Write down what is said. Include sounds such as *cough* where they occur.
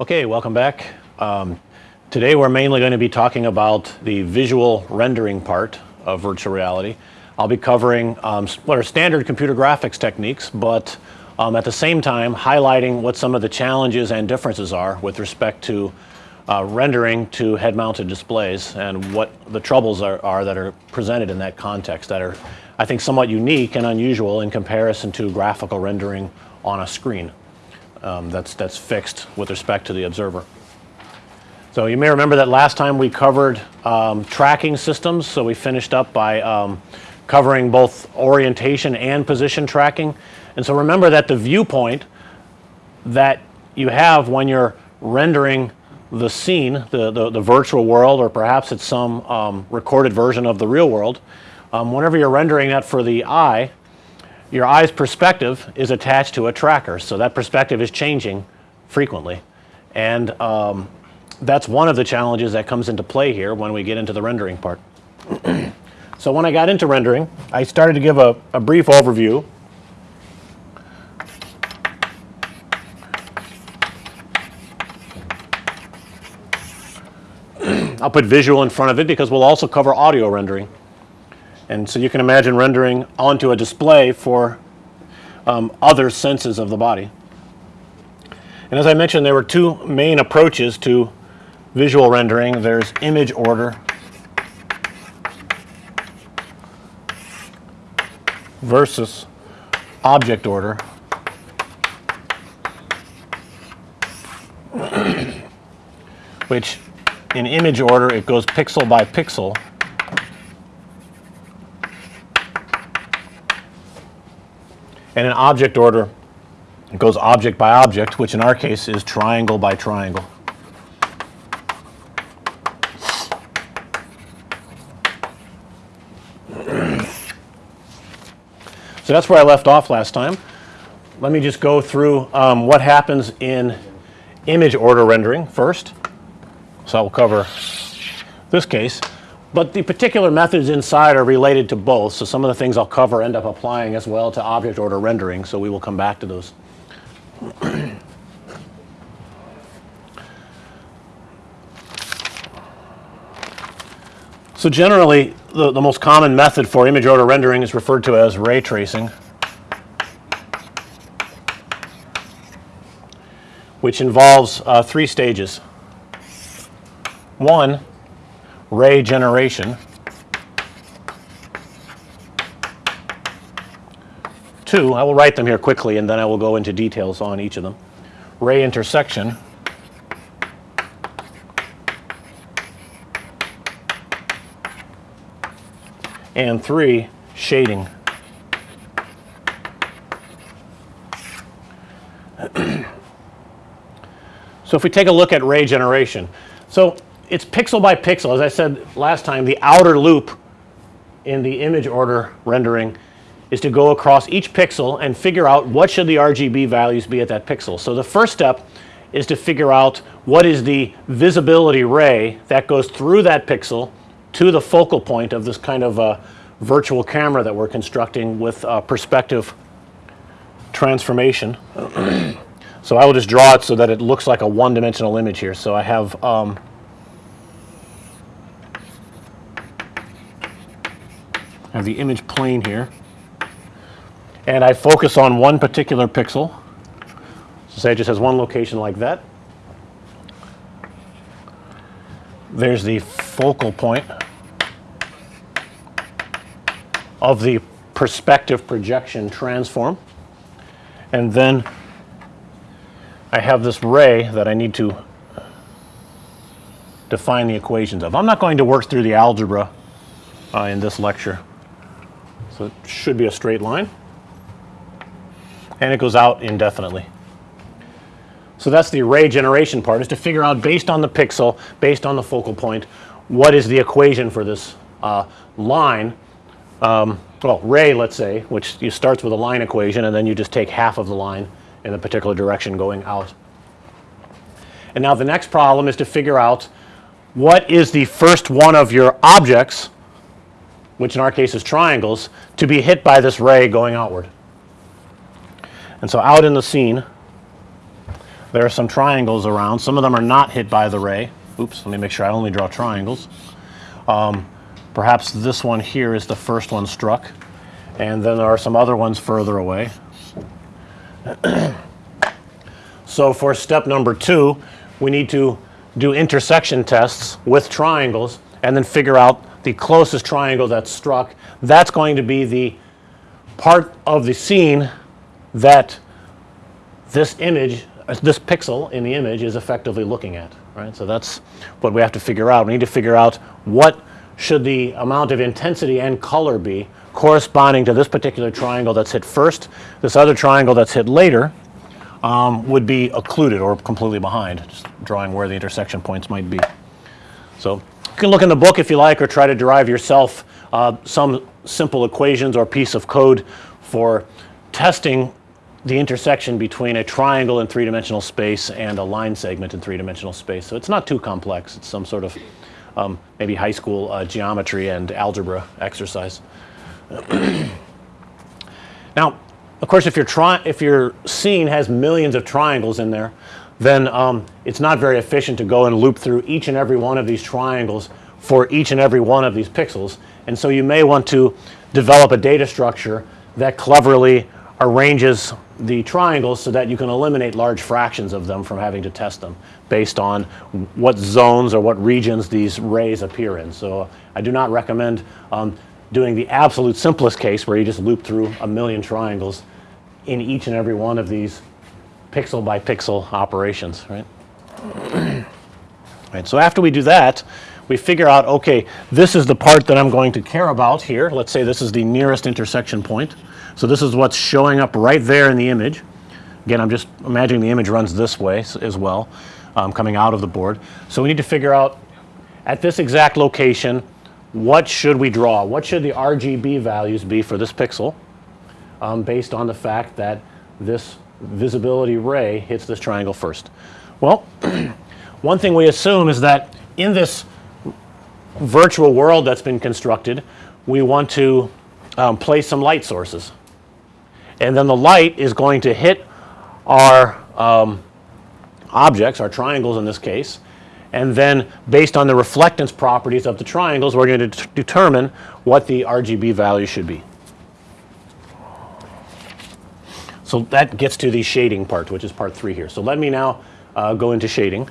Okay, welcome back. Um, today we're mainly going to be talking about the visual rendering part of virtual reality. I'll be covering um, what are standard computer graphics techniques, but um, at the same time highlighting what some of the challenges and differences are with respect to uh, rendering to head mounted displays and what the troubles are, are that are presented in that context that are I think somewhat unique and unusual in comparison to graphical rendering on a screen um, that's, that's fixed with respect to the observer. So you may remember that last time we covered um, tracking systems. So we finished up by um, covering both orientation and position tracking. And so remember that the viewpoint that you have when you're rendering the scene, the, the, the virtual world or perhaps it's some um, recorded version of the real world, um, whenever you're rendering that for the eye, your eye's perspective is attached to a tracker. So that perspective is changing frequently. And um, that's one of the challenges that comes into play here when we get into the rendering part. *clears throat* so when I got into rendering, I started to give a, a brief overview *clears throat* I'll put visual in front of it because we'll also cover audio rendering. And so you can imagine rendering onto a display for um, other senses of the body. And as I mentioned, there were two main approaches to visual rendering. There's image order versus object order. *coughs* which in image order it goes pixel by pixel and in object order it goes object by object which in our case is triangle by triangle. *clears throat* So that's where I left off last time. Let me just go through um, what happens in image order rendering first. So I will cover this case. But the particular methods inside are related to both. So some of the things I'll cover end up applying as well to object order rendering. So we will come back to those. so generally the, the most common method for image order rendering is referred to as ray tracing. which involves uh, three stages. One ray generation. Two, I will write them here quickly and then I will go into details on each of them. Ray intersection. And three, shading. *clears throat* so if we take a look at ray generation. So it's pixel by pixel. As I said last time, the outer loop in the image order rendering is to go across each pixel and figure out what should the RGB values be at that pixel. So the first step is to figure out what is the visibility ray that goes through that pixel to the focal point of this kind of a virtual camera that we're constructing with perspective transformation. *clears throat* so I will just draw it so that it looks like a one dimensional image here. So I have um, Have the image plane here and I focus on one particular pixel. So say it just has one location like that. There's the focal point of the perspective projection transform and then I have this ray that I need to define the equations of. I'm not going to work through the algebra uh, in this lecture. So it should be a straight line and it goes out indefinitely. So that's the ray generation part is to figure out based on the pixel, based on the focal point, what is the equation for this uh, line, um, well ray let's say, which you starts with a line equation and then you just take half of the line in a particular direction going out. And now the next problem is to figure out what is the first one of your objects which in our case is triangles, to be hit by this ray going outward. And so out in the scene, there are some triangles around. Some of them are not hit by the ray. Oops, let me make sure I only draw triangles. Um, perhaps this one here is the first one struck, and then there are some other ones further away. *clears throat* so for step number two, we need to do intersection tests with triangles and then figure out the closest triangle that's struck. That's going to be the part of the scene that this image, uh, this pixel in the image is effectively looking at, right? So that's what we have to figure out. We need to figure out what should the amount of intensity and color be corresponding to this particular triangle that's hit first. This other triangle that's hit later um, would be occluded or completely behind, just drawing where the intersection points might be. So you can look in the book if you like or try to derive yourself uh, some simple equations or piece of code for testing the intersection between a triangle in three-dimensional space and a line segment in three-dimensional space. So it's not too complex. It's some sort of um, maybe high school uh, geometry and algebra exercise. *clears throat* now, of course, if if your scene has millions of triangles in there, then um, it's not very efficient to go and loop through each and every one of these triangles for each and every one of these pixels. And so you may want to develop a data structure that cleverly arranges the triangles so that you can eliminate large fractions of them from having to test them based on what zones or what regions these rays appear in. So I do not recommend um, doing the absolute simplest case where you just loop through a million triangles in each and every one of these pixel by pixel operations, right? right. So after we do that, we figure out, okay, this is the part that I'm going to care about here. Let's say this is the nearest intersection point. So this is what's showing up right there in the image. Again, I'm just imagining the image runs this way as well, um, coming out of the board. So we need to figure out at this exact location, what should we draw? What should the RGB values be for this pixel um, based on the fact that this visibility ray hits this triangle first? Well, *clears throat* one thing we assume is that in this virtual world that's been constructed, we want to um, place some light sources. And then the light is going to hit our um, objects, our triangles in this case, and then based on the reflectance properties of the triangles, we're going to determine what the RGB value should be. So that gets to the shading part, which is part three here. So let me now uh, go into shading.